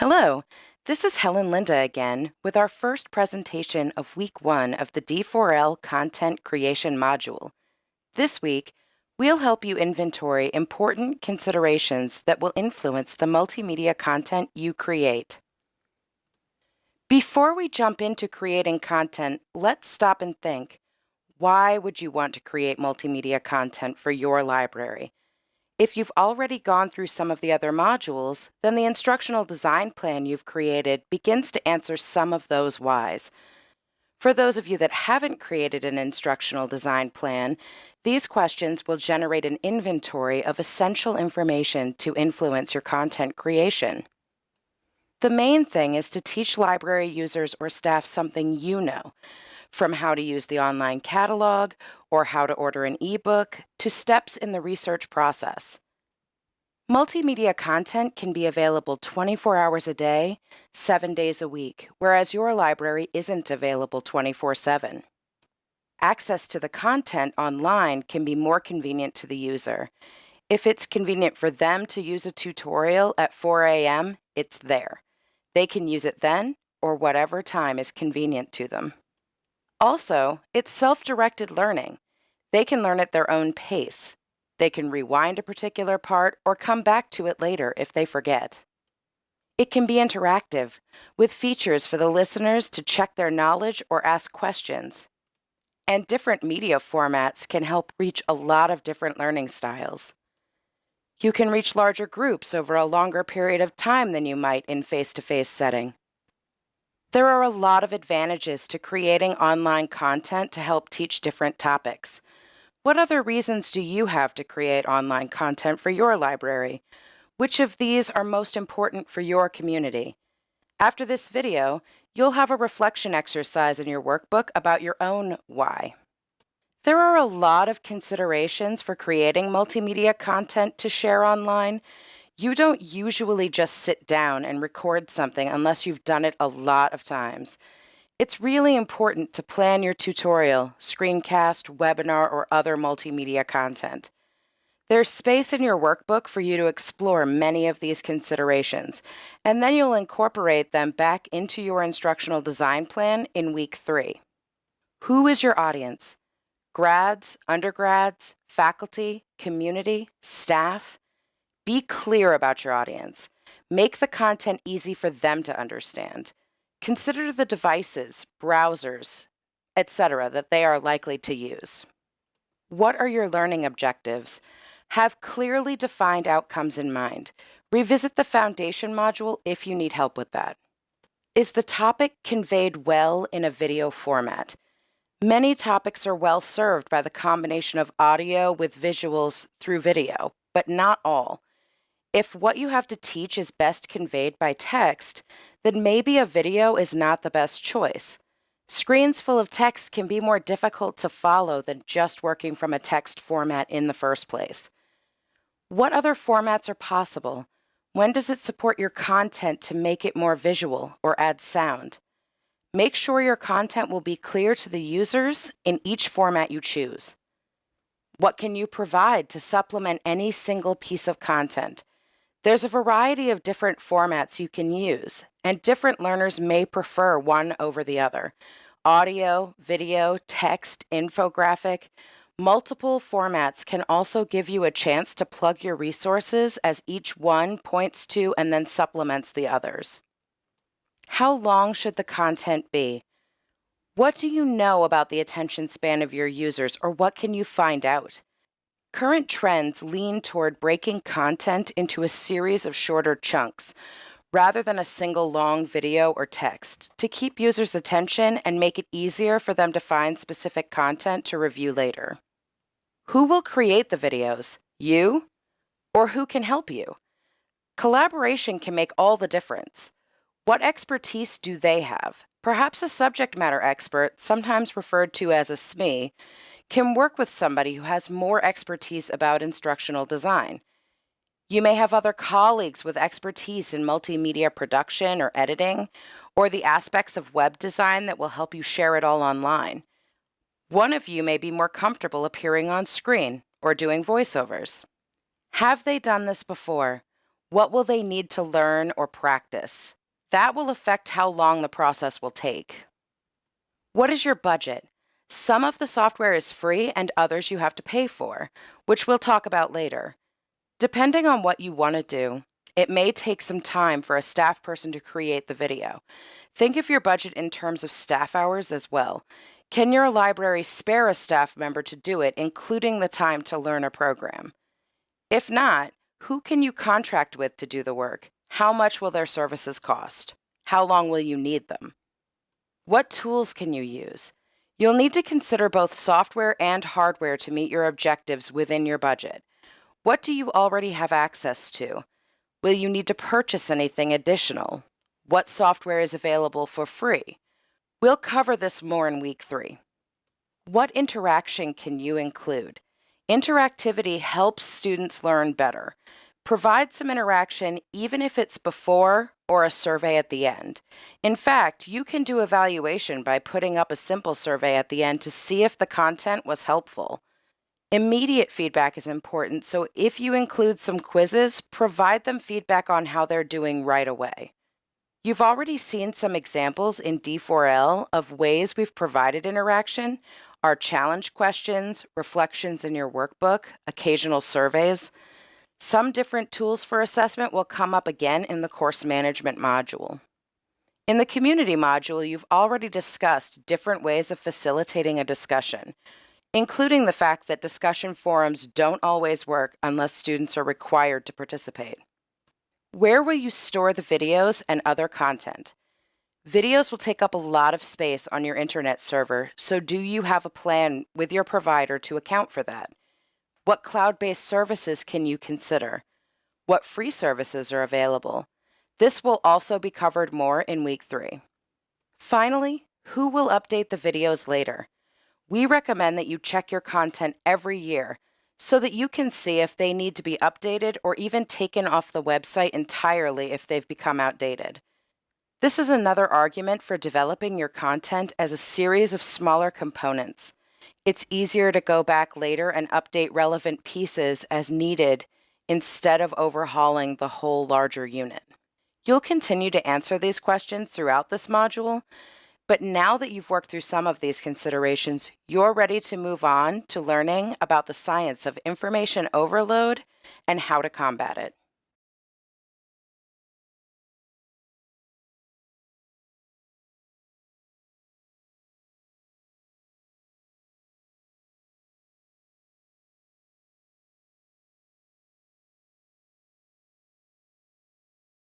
Hello, this is Helen Linda again with our first presentation of week one of the D4L content creation module. This week, we'll help you inventory important considerations that will influence the multimedia content you create. Before we jump into creating content, let's stop and think. Why would you want to create multimedia content for your library? If you've already gone through some of the other modules, then the instructional design plan you've created begins to answer some of those whys. For those of you that haven't created an instructional design plan, these questions will generate an inventory of essential information to influence your content creation. The main thing is to teach library users or staff something you know, from how to use the online catalog or how to order an ebook to steps in the research process. Multimedia content can be available 24 hours a day, 7 days a week, whereas your library isn't available 24 7. Access to the content online can be more convenient to the user. If it's convenient for them to use a tutorial at 4 a.m., it's there. They can use it then or whatever time is convenient to them. Also, it's self-directed learning. They can learn at their own pace. They can rewind a particular part or come back to it later if they forget. It can be interactive, with features for the listeners to check their knowledge or ask questions. And different media formats can help reach a lot of different learning styles. You can reach larger groups over a longer period of time than you might in face-to-face -face setting. There are a lot of advantages to creating online content to help teach different topics. What other reasons do you have to create online content for your library? Which of these are most important for your community? After this video, you'll have a reflection exercise in your workbook about your own why. There are a lot of considerations for creating multimedia content to share online, you don't usually just sit down and record something unless you've done it a lot of times. It's really important to plan your tutorial, screencast, webinar, or other multimedia content. There's space in your workbook for you to explore many of these considerations, and then you'll incorporate them back into your instructional design plan in week three. Who is your audience? Grads, undergrads, faculty, community, staff? Be clear about your audience. Make the content easy for them to understand. Consider the devices, browsers, etc. that they are likely to use. What are your learning objectives? Have clearly defined outcomes in mind. Revisit the foundation module if you need help with that. Is the topic conveyed well in a video format? Many topics are well served by the combination of audio with visuals through video, but not all. If what you have to teach is best conveyed by text, then maybe a video is not the best choice. Screens full of text can be more difficult to follow than just working from a text format in the first place. What other formats are possible? When does it support your content to make it more visual or add sound? Make sure your content will be clear to the users in each format you choose. What can you provide to supplement any single piece of content? There's a variety of different formats you can use, and different learners may prefer one over the other. Audio, video, text, infographic, multiple formats can also give you a chance to plug your resources as each one points to and then supplements the others. How long should the content be? What do you know about the attention span of your users, or what can you find out? Current trends lean toward breaking content into a series of shorter chunks, rather than a single long video or text, to keep users' attention and make it easier for them to find specific content to review later. Who will create the videos? You? Or who can help you? Collaboration can make all the difference. What expertise do they have? Perhaps a subject matter expert, sometimes referred to as a SME, can work with somebody who has more expertise about instructional design. You may have other colleagues with expertise in multimedia production or editing, or the aspects of web design that will help you share it all online. One of you may be more comfortable appearing on screen or doing voiceovers. Have they done this before? What will they need to learn or practice? That will affect how long the process will take. What is your budget? Some of the software is free and others you have to pay for, which we'll talk about later. Depending on what you want to do, it may take some time for a staff person to create the video. Think of your budget in terms of staff hours as well. Can your library spare a staff member to do it, including the time to learn a program? If not, who can you contract with to do the work? How much will their services cost? How long will you need them? What tools can you use? You'll need to consider both software and hardware to meet your objectives within your budget. What do you already have access to? Will you need to purchase anything additional? What software is available for free? We'll cover this more in week three. What interaction can you include? Interactivity helps students learn better. Provide some interaction even if it's before or a survey at the end. In fact, you can do evaluation by putting up a simple survey at the end to see if the content was helpful. Immediate feedback is important, so if you include some quizzes, provide them feedback on how they're doing right away. You've already seen some examples in D4L of ways we've provided interaction, our challenge questions, reflections in your workbook, occasional surveys. Some different tools for assessment will come up again in the course management module. In the community module, you've already discussed different ways of facilitating a discussion, including the fact that discussion forums don't always work unless students are required to participate. Where will you store the videos and other content? Videos will take up a lot of space on your internet server, so do you have a plan with your provider to account for that? What cloud-based services can you consider? What free services are available? This will also be covered more in week three. Finally, who will update the videos later? We recommend that you check your content every year so that you can see if they need to be updated or even taken off the website entirely if they've become outdated. This is another argument for developing your content as a series of smaller components. It's easier to go back later and update relevant pieces as needed instead of overhauling the whole larger unit. You'll continue to answer these questions throughout this module, but now that you've worked through some of these considerations, you're ready to move on to learning about the science of information overload and how to combat it.